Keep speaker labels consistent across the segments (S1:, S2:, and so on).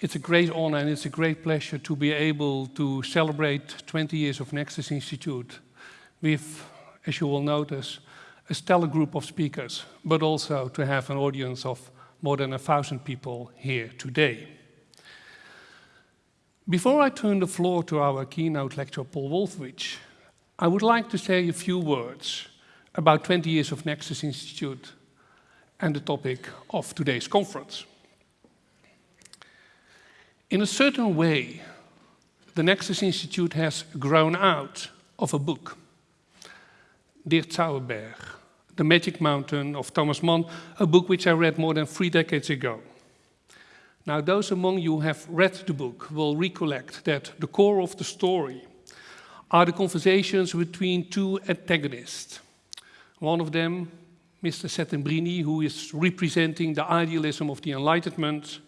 S1: It's a great honor and it's a great pleasure to be able to celebrate 20 years of Nexus Institute with, as you will notice, a stellar group of speakers, but also to have an audience of more than a thousand people here today. Before I turn the floor to our keynote lecturer, Paul Wolfowitz, I would like to say a few words about 20 years of Nexus Institute and the topic of today's conference. In a certain way, the Nexus Institute has grown out of a book, Der Zauberberg, The Magic Mountain of Thomas Mann, a book which I read more than three decades ago. Now, those among you who have read the book will recollect that the core of the story are the conversations between two antagonists. One of them, Mr. Settembrini, who is representing the idealism of the Enlightenment,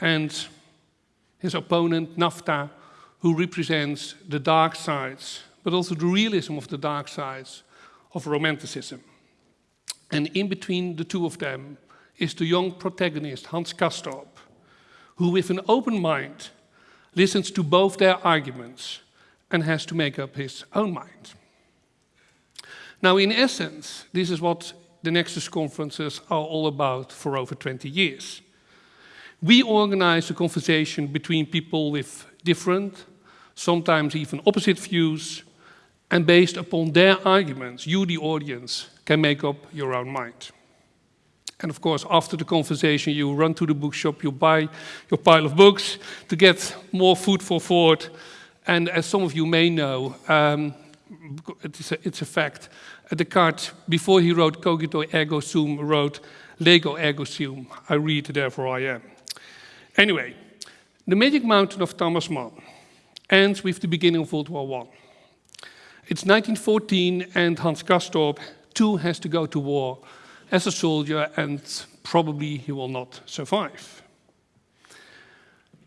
S1: and his opponent, Nafta, who represents the dark sides, but also the realism of the dark sides of Romanticism. And in between the two of them is the young protagonist, Hans Castorp, who with an open mind listens to both their arguments and has to make up his own mind. Now, in essence, this is what the Nexus conferences are all about for over 20 years. We organize a conversation between people with different, sometimes even opposite views, and based upon their arguments, you, the audience, can make up your own mind. And of course, after the conversation, you run to the bookshop, you buy your pile of books to get more food for thought. And as some of you may know, um, it's, a, it's, a, fact, Descartes, before he wrote Cogito ergo sum, wrote Lego ergo sum. I read, therefore I am. Anyway, the Magic Mountain of Thomas Mann ends with the beginning of World War I. It's 1914 and Hans Castorp too has to go to war as a soldier and probably he will not survive.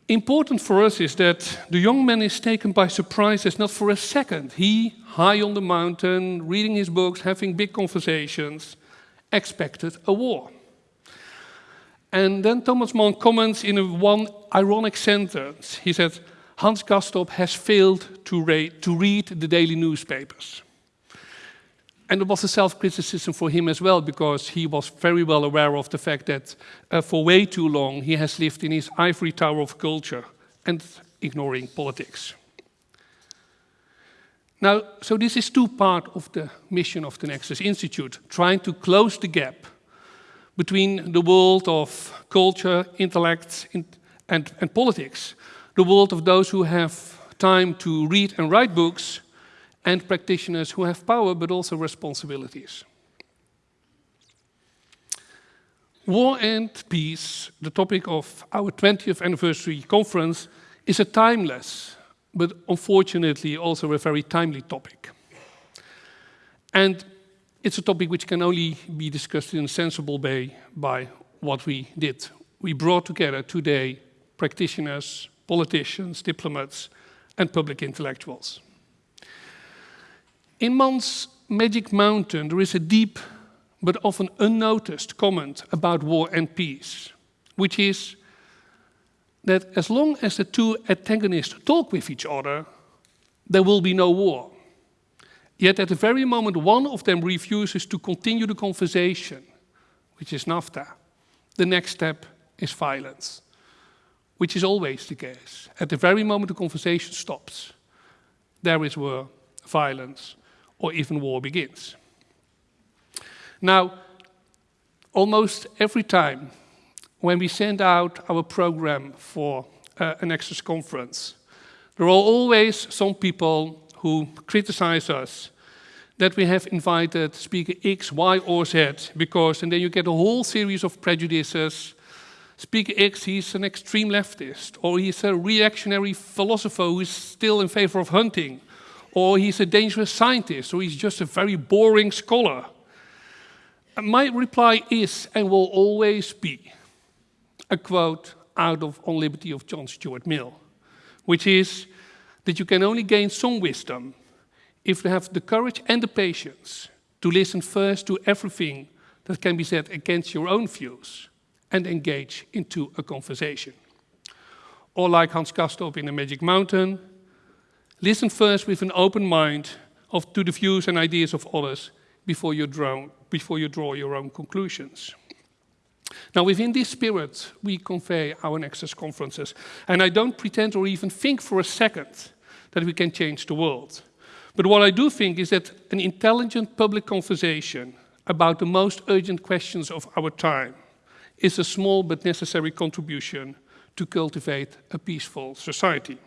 S1: Important for us is that the young man is taken by surprise as not for a second. He, high on the mountain, reading his books, having big conversations, expected a war. And then Thomas Mann comments in one ironic sentence. He said, Hans Castorp has failed to, to read the daily newspapers. And it was a self-criticism for him as well, because he was very well aware of the fact that uh, for way too long he has lived in his ivory tower of culture and ignoring politics. Now, so this is two part of the mission of the Nexus Institute, trying to close the gap between the world of culture, intellect, and, and politics, the world of those who have time to read and write books, and practitioners who have power but also responsibilities. War and peace, the topic of our 20th anniversary conference, is a timeless, but unfortunately also a very timely topic. And it's a topic which can only be discussed in a sensible way by what we did. We brought together today practitioners, politicians, diplomats, and public intellectuals. In Mann's Magic Mountain, there is a deep but often unnoticed comment about war and peace, which is that as long as the two antagonists talk with each other, there will be no war. Yet at the very moment one of them refuses to continue the conversation, which is Nafta, the next step is violence, which is always the case. At the very moment the conversation stops, there is war, violence, or even war begins. Now, almost every time when we send out our program for uh, a Nexus conference, there are always some people who criticize us that we have invited speaker X, Y, or Z, because, and then you get a whole series of prejudices. Speaker X, he's an extreme leftist, or he's a reactionary philosopher who is still in favor of hunting or he's a dangerous scientist, or he's just a very boring scholar. My reply is and will always be a quote out of On Liberty of John Stuart Mill, which is that you can only gain some wisdom if you have the courage and the patience to listen first to everything that can be said against your own views and engage into a conversation. or like Hans Castorp in the Magic Mountain, listen first with an open mind of, to the views and ideas of others before you, draw, before you draw your own conclusions. Now, within this spirit, we convey our Nexus conferences. And I don't pretend or even think for a second that we can change the world. But what I do think is that an intelligent public conversation about the most urgent questions of our time is a small but necessary contribution to cultivate a peaceful society.